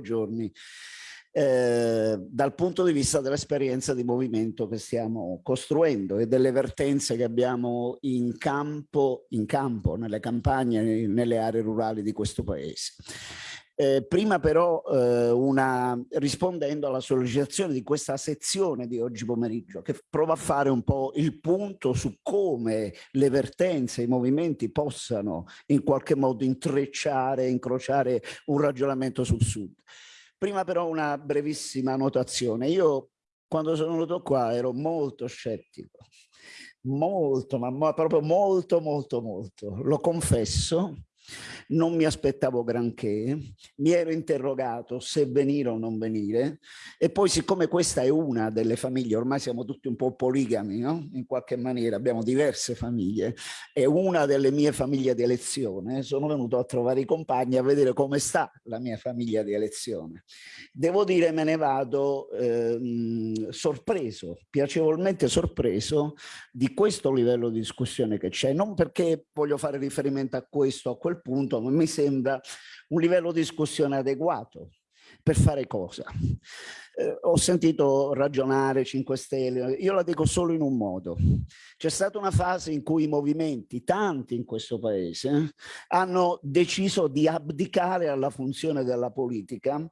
giorni eh, dal punto di vista dell'esperienza di movimento che stiamo costruendo e delle vertenze che abbiamo in campo, in campo nelle campagne, nelle aree rurali di questo paese. Eh, prima però eh, una, rispondendo alla sollecitazione di questa sezione di oggi pomeriggio che prova a fare un po' il punto su come le vertenze, i movimenti possano in qualche modo intrecciare, incrociare un ragionamento sul sud. Prima però una brevissima notazione. Io quando sono venuto qua ero molto scettico, molto, ma proprio molto, molto, molto. Lo confesso, non mi aspettavo granché, mi ero interrogato se venire o non venire e poi siccome questa è una delle famiglie, ormai siamo tutti un po' poligami, no? in qualche maniera abbiamo diverse famiglie, è una delle mie famiglie di elezione, sono venuto a trovare i compagni a vedere come sta la mia famiglia di elezione. Devo dire me ne vado eh, sorpreso, piacevolmente sorpreso di questo livello di discussione che c'è, non perché voglio fare riferimento a questo a quel punto mi sembra un livello di discussione adeguato per fare cosa? Eh, ho sentito ragionare 5 Stelle, io la dico solo in un modo. C'è stata una fase in cui i movimenti, tanti in questo paese, hanno deciso di abdicare alla funzione della politica,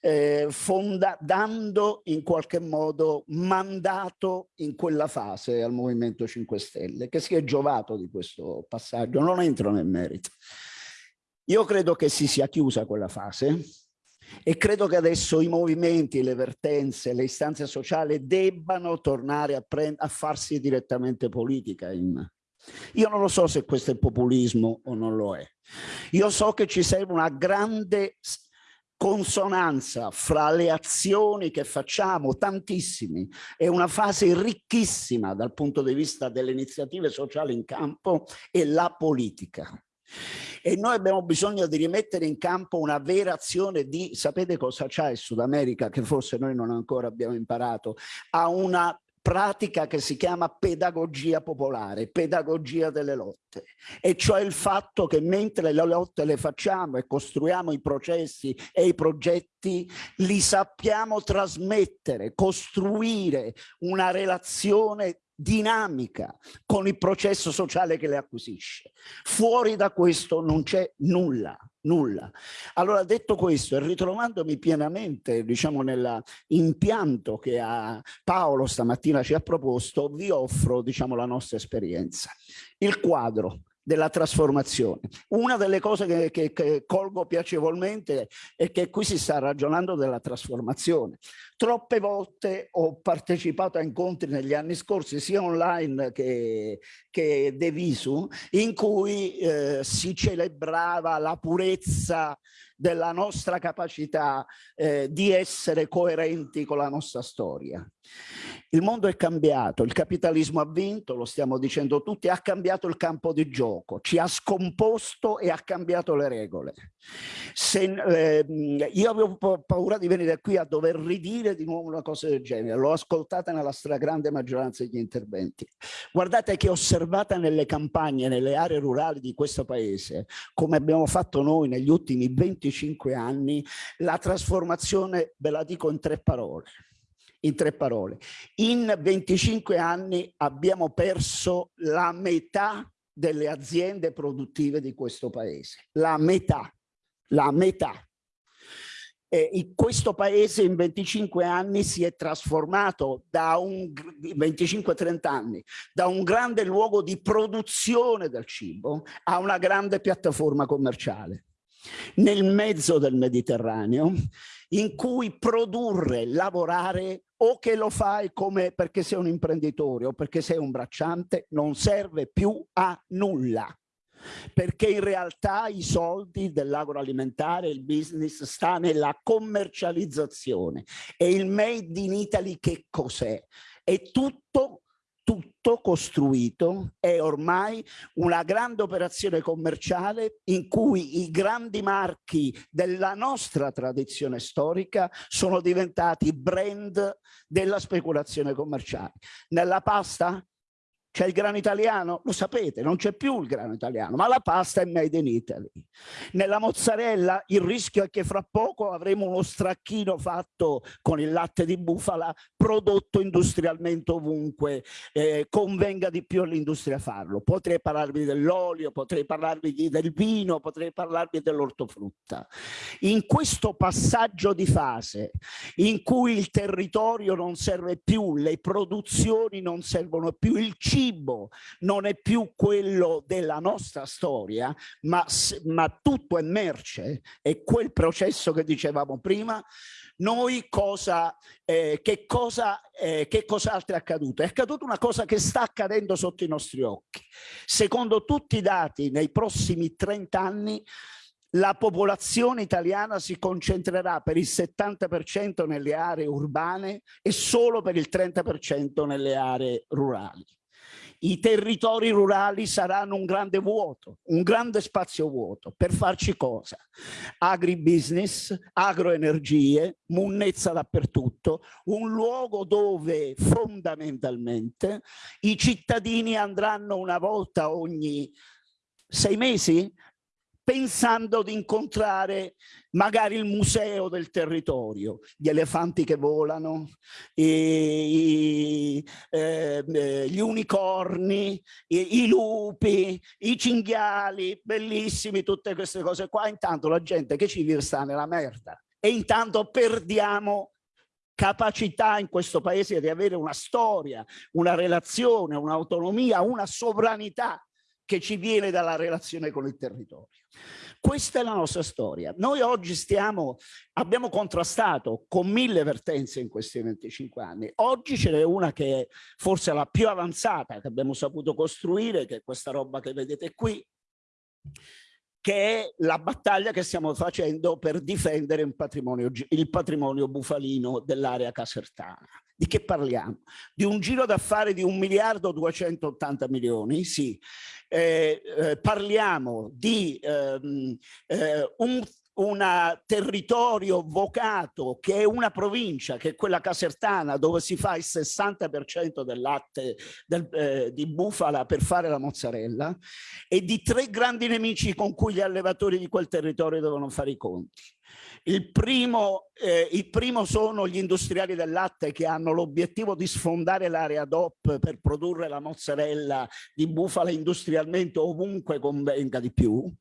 eh, fonda, dando in qualche modo mandato in quella fase al Movimento 5 Stelle, che si è giovato di questo passaggio, non entro nel merito. Io credo che si sia chiusa quella fase e credo che adesso i movimenti, le vertenze, le istanze sociali debbano tornare a, a farsi direttamente politica. In... Io non lo so se questo è populismo o non lo è. Io so che ci serve una grande consonanza fra le azioni che facciamo, tantissimi, è una fase ricchissima dal punto di vista delle iniziative sociali in campo e la politica e noi abbiamo bisogno di rimettere in campo una vera azione di, sapete cosa c'è in Sud America che forse noi non ancora abbiamo imparato, ha una pratica che si chiama pedagogia popolare, pedagogia delle lotte, e cioè il fatto che mentre le lotte le facciamo e costruiamo i processi e i progetti, li sappiamo trasmettere, costruire una relazione dinamica con il processo sociale che le acquisisce. Fuori da questo non c'è nulla, nulla. Allora detto questo e ritrovandomi pienamente diciamo nell'impianto che Paolo stamattina ci ha proposto, vi offro diciamo la nostra esperienza. Il quadro della trasformazione. Una delle cose che, che, che, colgo piacevolmente è che qui si sta ragionando della trasformazione. Troppe volte ho partecipato a incontri negli anni scorsi, sia online che, che de visu, in cui eh, si celebrava la purezza della nostra capacità eh, di essere coerenti con la nostra storia. Il mondo è cambiato, il capitalismo ha vinto, lo stiamo dicendo tutti, ha cambiato il campo di gioco, ci ha scomposto e ha cambiato le regole. Se, eh, io avevo paura di venire qui a dover ridire di nuovo una cosa del genere, l'ho ascoltata nella stragrande maggioranza degli interventi. Guardate che osservata nelle campagne, nelle aree rurali di questo paese, come abbiamo fatto noi negli ultimi 25 anni, la trasformazione, ve la dico in tre parole, in tre parole. In 25 anni abbiamo perso la metà delle aziende produttive di questo paese, la metà, la metà. Eh, in questo paese in 25 anni si è trasformato da un 25-30 anni da un grande luogo di produzione del cibo a una grande piattaforma commerciale nel mezzo del Mediterraneo in cui produrre, lavorare o che lo fai come perché sei un imprenditore o perché sei un bracciante non serve più a nulla perché in realtà i soldi dell'agroalimentare, il business sta nella commercializzazione e il made in Italy che cos'è? È tutto tutto costruito, è ormai una grande operazione commerciale in cui i grandi marchi della nostra tradizione storica sono diventati brand della speculazione commerciale. Nella pasta C'è il grano italiano? Lo sapete, non c'è più il grano italiano, ma la pasta è made in Italy. Nella mozzarella il rischio è che fra poco avremo uno stracchino fatto con il latte di bufala prodotto industrialmente ovunque eh, convenga di più all'industria farlo. Potrei parlarvi dell'olio, potrei parlarvi del vino, potrei parlarvi dell'ortofrutta. In questo passaggio di fase in cui il territorio non serve più, le produzioni non servono più, il cibo cibo non è più quello della nostra storia, ma, ma tutto è merce, è quel processo che dicevamo prima, noi cosa, eh, che cosa, eh, che cos'altro è accaduto? È accaduto una cosa che sta accadendo sotto i nostri occhi. Secondo tutti i dati, nei prossimi 30 anni la popolazione italiana si concentrerà per il 70% nelle aree urbane e solo per il 30% nelle aree rurali i territori rurali saranno un grande vuoto, un grande spazio vuoto. Per farci cosa? Agribusiness, agroenergie, munnezza dappertutto, un luogo dove fondamentalmente i cittadini andranno una volta ogni sei mesi pensando di incontrare magari il museo del territorio, gli elefanti che volano, i, i, eh, gli unicorni, i, i, lupi, i cinghiali, bellissimi tutte queste cose qua, intanto la gente che ci sta nella merda. E intanto perdiamo capacità in questo paese di avere una storia, una relazione, un'autonomia, una sovranità che ci viene dalla relazione con il territorio. Questa è la nostra storia. Noi oggi stiamo, abbiamo contrastato con mille vertenze in questi 25 anni. Oggi ce n'è una che è forse la più avanzata che abbiamo saputo costruire, che è questa roba che vedete qui, che è la battaglia che stiamo facendo per difendere patrimonio, il patrimonio bufalino dell'area casertana. Di che parliamo? Di un giro d'affari di 1 miliardo 280 milioni, sì. Eh, eh, parliamo di ehm, eh, un un territorio vocato che è una provincia, che è quella casertana, dove si fa il 60% del latte del, eh, di bufala per fare la mozzarella, e di tre grandi nemici con cui gli allevatori di quel territorio devono fare i conti. Il primo, eh, il primo sono gli industriali del latte che hanno l'obiettivo di sfondare l'area DOP per produrre la mozzarella di bufala industrialmente ovunque convenga di più.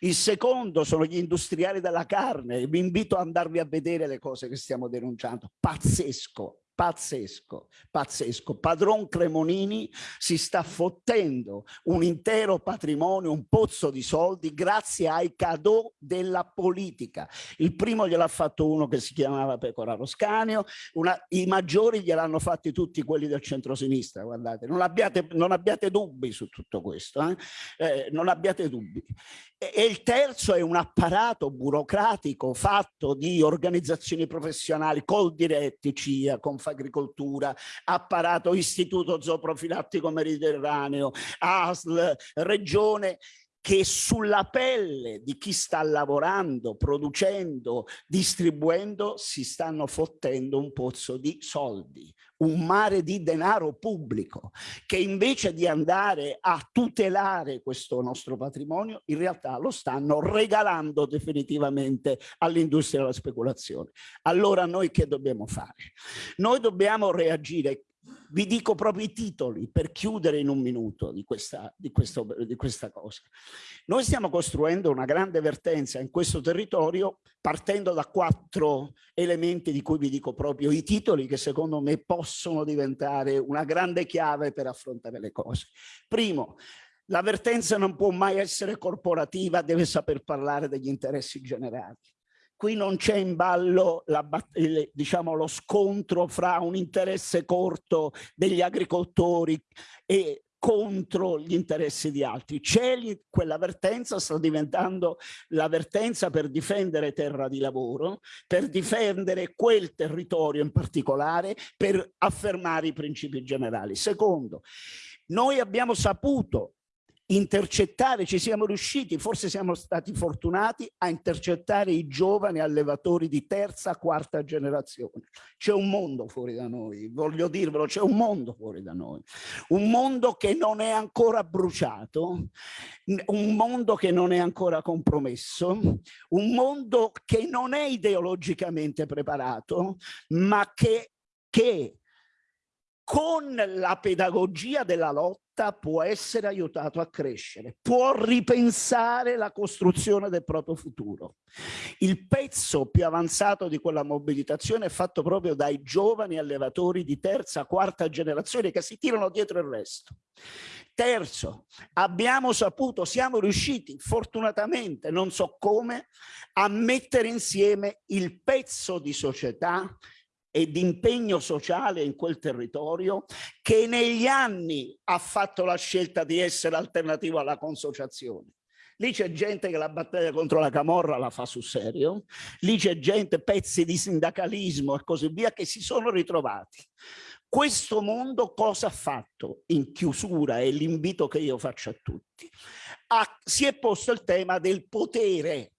Il secondo sono gli industriali della carne. Vi invito ad andarvi a vedere le cose che stiamo denunciando. Pazzesco, pazzesco, pazzesco. Padron Cremonini si sta fottendo un intero patrimonio, un pozzo di soldi grazie ai cadeau della politica. Il primo gliel'ha fatto uno che si chiamava Pecora Roscanio, una, i maggiori gliel'hanno fatti tutti quelli del centro-sinistra, guardate, non abbiate, non abbiate, dubbi su tutto questo, eh? Eh, non abbiate dubbi. E, e il terzo è un apparato burocratico fatto di organizzazioni professionali, col diretti, CIA, con Agricoltura, apparato Istituto Zooprofilattico Mediterraneo, ASL, Regione, che sulla pelle di chi sta lavorando, producendo, distribuendo, si stanno fottendo un pozzo di soldi, un mare di denaro pubblico, che invece di andare a tutelare questo nostro patrimonio, in realtà lo stanno regalando definitivamente all'industria della speculazione. Allora noi che dobbiamo fare? Noi dobbiamo reagire vi dico proprio i titoli per chiudere in un minuto di questa, di, questo, di questa cosa. Noi stiamo costruendo una grande vertenza in questo territorio partendo da quattro elementi di cui vi dico proprio i titoli che secondo me possono diventare una grande chiave per affrontare le cose. Primo, la vertenza non può mai essere corporativa, deve saper parlare degli interessi generali qui non c'è in ballo la, il, diciamo, lo scontro fra un interesse corto degli agricoltori e contro gli interessi di altri. C'è quell'avvertenza, sta diventando l'avvertenza per difendere terra di lavoro, per difendere quel territorio in particolare, per affermare i principi generali. Secondo, noi abbiamo saputo intercettare, ci siamo riusciti, forse siamo stati fortunati a intercettare i giovani allevatori di terza, quarta generazione. C'è un mondo fuori da noi, voglio dirvelo, c'è un mondo fuori da noi. Un mondo che non è ancora bruciato, un mondo che non è ancora compromesso, un mondo che non è ideologicamente preparato, ma che, che con la pedagogia della lotta può essere aiutato a crescere, può ripensare la costruzione del proprio futuro. Il pezzo più avanzato di quella mobilitazione è fatto proprio dai giovani allevatori di terza, quarta generazione che si tirano dietro il resto. Terzo, abbiamo saputo, siamo riusciti fortunatamente, non so come, a mettere insieme il pezzo di società e di impegno sociale in quel territorio che negli anni ha fatto la scelta di essere alternativo alla consociazione. Lì c'è gente che la battaglia contro la camorra la fa sul serio, lì c'è gente, pezzi di sindacalismo e così via, che si sono ritrovati. Questo mondo cosa ha fatto in chiusura è l'invito che io faccio a tutti? Ha, si è posto il tema del potere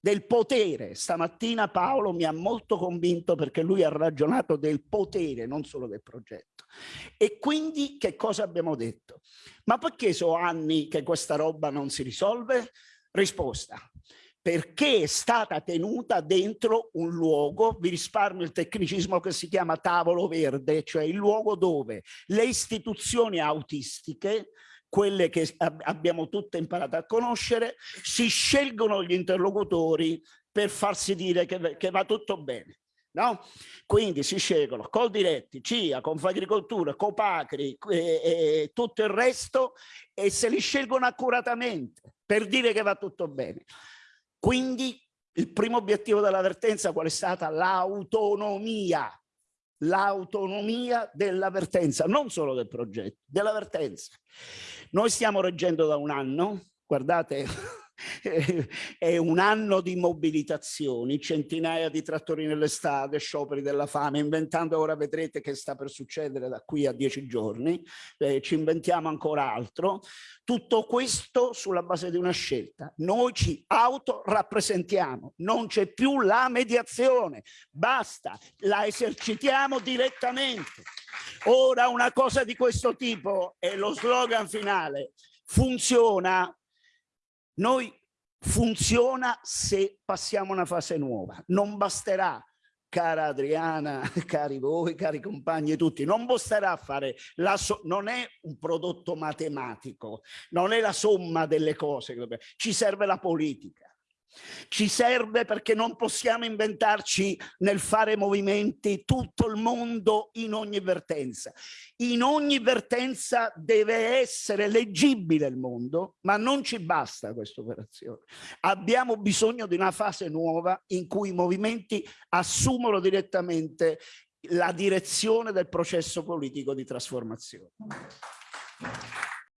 del potere. Stamattina Paolo mi ha molto convinto perché lui ha ragionato del potere, non solo del progetto. E quindi che cosa abbiamo detto? Ma perché so anni che questa roba non si risolve? Risposta. Perché è stata tenuta dentro un luogo, vi risparmio il tecnicismo che si chiama tavolo verde, cioè il luogo dove le istituzioni autistiche quelle che abbiamo tutte imparato a conoscere, si scelgono gli interlocutori per farsi dire che, che va tutto bene. No? Quindi si scelgono Coldiretti, CIA, Confagricoltura, Copacri e, e tutto il resto e se li scelgono accuratamente per dire che va tutto bene. Quindi il primo obiettivo dell'avvertenza qual è stata? L'autonomia l'autonomia dell'avvertenza, non solo del progetto, dell'avvertenza. Noi stiamo reggendo da un anno, guardate, è un anno di mobilitazioni, centinaia di trattori nelle strade, scioperi della fame, inventando ora vedrete che sta per succedere da qui a dieci giorni, eh, ci inventiamo ancora altro, tutto questo sulla base di una scelta. Noi ci autorappresentiamo, non c'è più la mediazione, basta, la esercitiamo direttamente. Ora una cosa di questo tipo è lo slogan finale, funziona noi funziona se passiamo una fase nuova. Non basterà, cara Adriana, cari voi, cari compagni tutti, non basterà fare la so non è un prodotto matematico, non è la somma delle cose, ci serve la politica. Ci serve perché non possiamo inventarci nel fare movimenti tutto il mondo in ogni vertenza. In ogni vertenza deve essere leggibile il mondo, ma non ci basta questa operazione. Abbiamo bisogno di una fase nuova in cui i movimenti assumono direttamente la direzione del processo politico di trasformazione.